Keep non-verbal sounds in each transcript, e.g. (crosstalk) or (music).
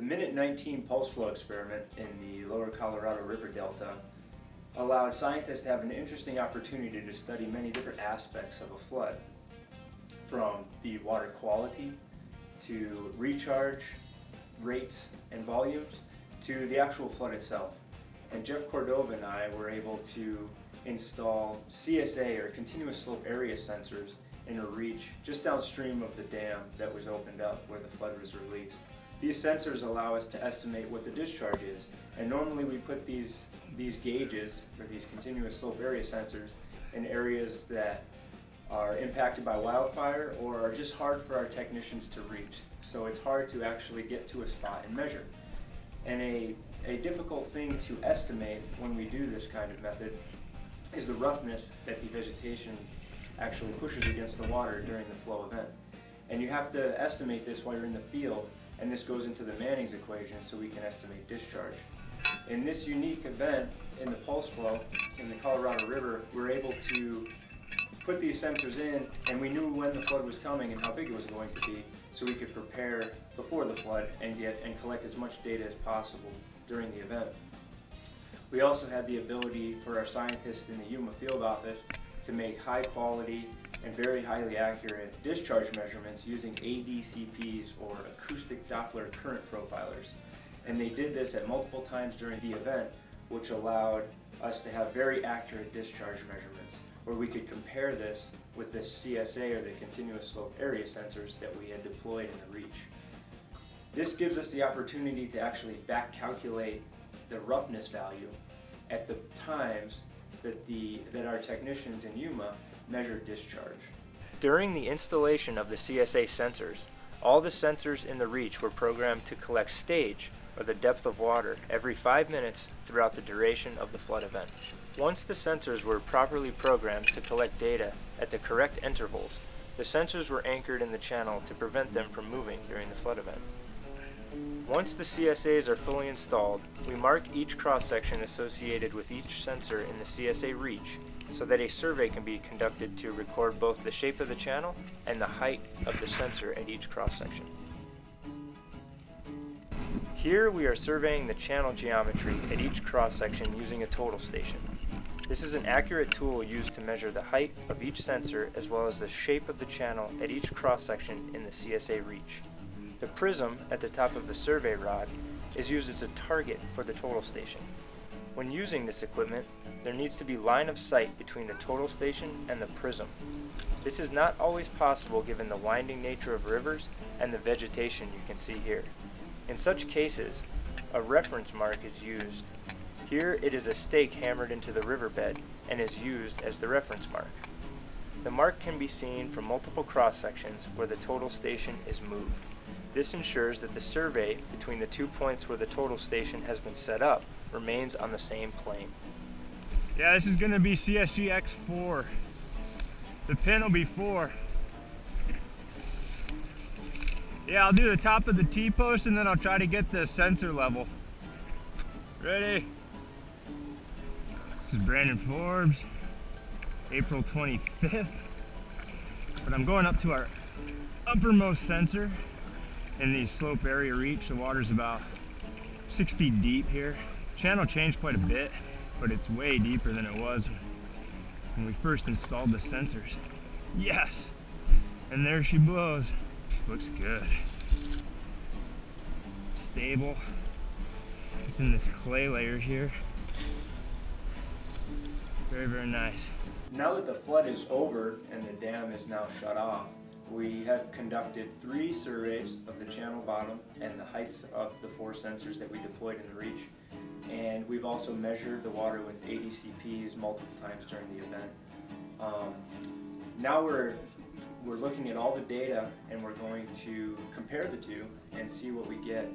The Minute 19 pulse flow experiment in the lower Colorado River Delta allowed scientists to have an interesting opportunity to study many different aspects of a flood, from the water quality to recharge rates and volumes to the actual flood itself. And Jeff Cordova and I were able to install CSA or continuous slope area sensors in a reach just downstream of the dam that was opened up where the flood was released. These sensors allow us to estimate what the discharge is and normally we put these, these gauges or these continuous slope area sensors in areas that are impacted by wildfire or are just hard for our technicians to reach. So it's hard to actually get to a spot and measure. And a, a difficult thing to estimate when we do this kind of method is the roughness that the vegetation actually pushes against the water during the flow event. And you have to estimate this while you're in the field, and this goes into the Manning's equation so we can estimate discharge. In this unique event, in the pulse flow in the Colorado River, we're able to put these sensors in and we knew when the flood was coming and how big it was going to be so we could prepare before the flood and get and collect as much data as possible during the event. We also had the ability for our scientists in the Yuma field office to make high quality and very highly accurate discharge measurements using ADCPs or acoustic Doppler current profilers. And they did this at multiple times during the event, which allowed us to have very accurate discharge measurements, where we could compare this with the CSA or the continuous slope area sensors that we had deployed in the reach. This gives us the opportunity to actually back calculate the roughness value at the times that, the, that our technicians in Yuma measured discharge. During the installation of the CSA sensors, all the sensors in the reach were programmed to collect stage, or the depth of water, every 5 minutes throughout the duration of the flood event. Once the sensors were properly programmed to collect data at the correct intervals, the sensors were anchored in the channel to prevent them from moving during the flood event. Once the CSAs are fully installed, we mark each cross-section associated with each sensor in the CSA reach so that a survey can be conducted to record both the shape of the channel and the height of the sensor at each cross-section. Here we are surveying the channel geometry at each cross-section using a total station. This is an accurate tool used to measure the height of each sensor as well as the shape of the channel at each cross-section in the CSA reach. The prism at the top of the survey rod is used as a target for the total station. When using this equipment, there needs to be line of sight between the total station and the prism. This is not always possible given the winding nature of rivers and the vegetation you can see here. In such cases, a reference mark is used. Here it is a stake hammered into the riverbed and is used as the reference mark. The mark can be seen from multiple cross sections where the total station is moved. This ensures that the survey between the two points where the total station has been set up remains on the same plane. Yeah, this is going to be CSG X4. The pin will be 4. Yeah, I'll do the top of the T-post and then I'll try to get the sensor level. Ready? This is Brandon Forbes, April 25th. But I'm going up to our uppermost sensor in the slope area reach. The water's about six feet deep here. Channel changed quite a bit, but it's way deeper than it was when we first installed the sensors. Yes! And there she blows. Looks good. Stable. It's in this clay layer here. Very, very nice. Now that the flood is over and the dam is now shut off, we have conducted three surveys of the channel bottom and the heights of the four sensors that we deployed in the reach. And we've also measured the water with ADCPs multiple times during the event. Um, now we're, we're looking at all the data and we're going to compare the two and see what we get.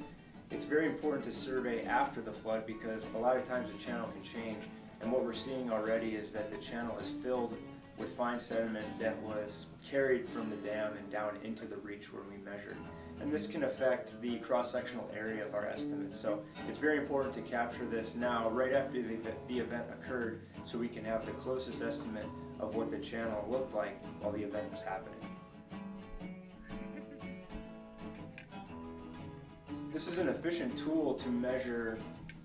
It's very important to survey after the flood because a lot of times the channel can change and what we're seeing already is that the channel is filled with fine sediment that was carried from the dam and down into the reach where we measured. And this can affect the cross-sectional area of our estimates. So it's very important to capture this now, right after the, the event occurred, so we can have the closest estimate of what the channel looked like while the event was happening. (laughs) This is an efficient tool to measure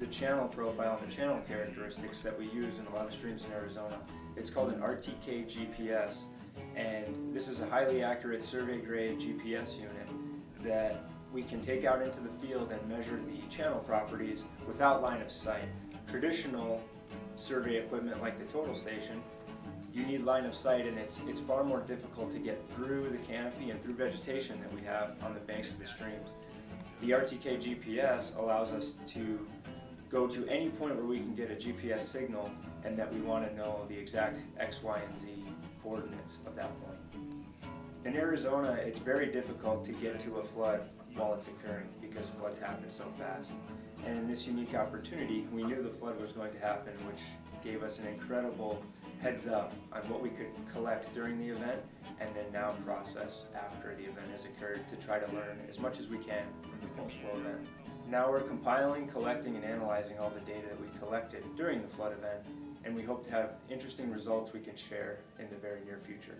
the channel profile and the channel characteristics that we use in a lot of streams in Arizona. It's called an RTK GPS, and this is a highly accurate survey grade GPS unit that we can take out into the field and measure the channel properties without line of sight. Traditional survey equipment like the total station, you need line of sight and it's, it's far more difficult to get through the canopy and through vegetation that we have on the banks of the streams. The RTK GPS allows us to go to any point where we can get a GPS signal and that we want to know the exact X, Y, and Z coordinates of that point. In Arizona, it's very difficult to get to a flood while it's occurring because floods happen so fast. And in this unique opportunity, we knew the flood was going to happen, which gave us an incredible heads up on what we could collect during the event and then now process after the event has occurred to try to learn as much as we can from the pulse flow event. Now we're compiling, collecting, and analyzing all the data that we collected during the flood event, and we hope to have interesting results we can share in the very near future.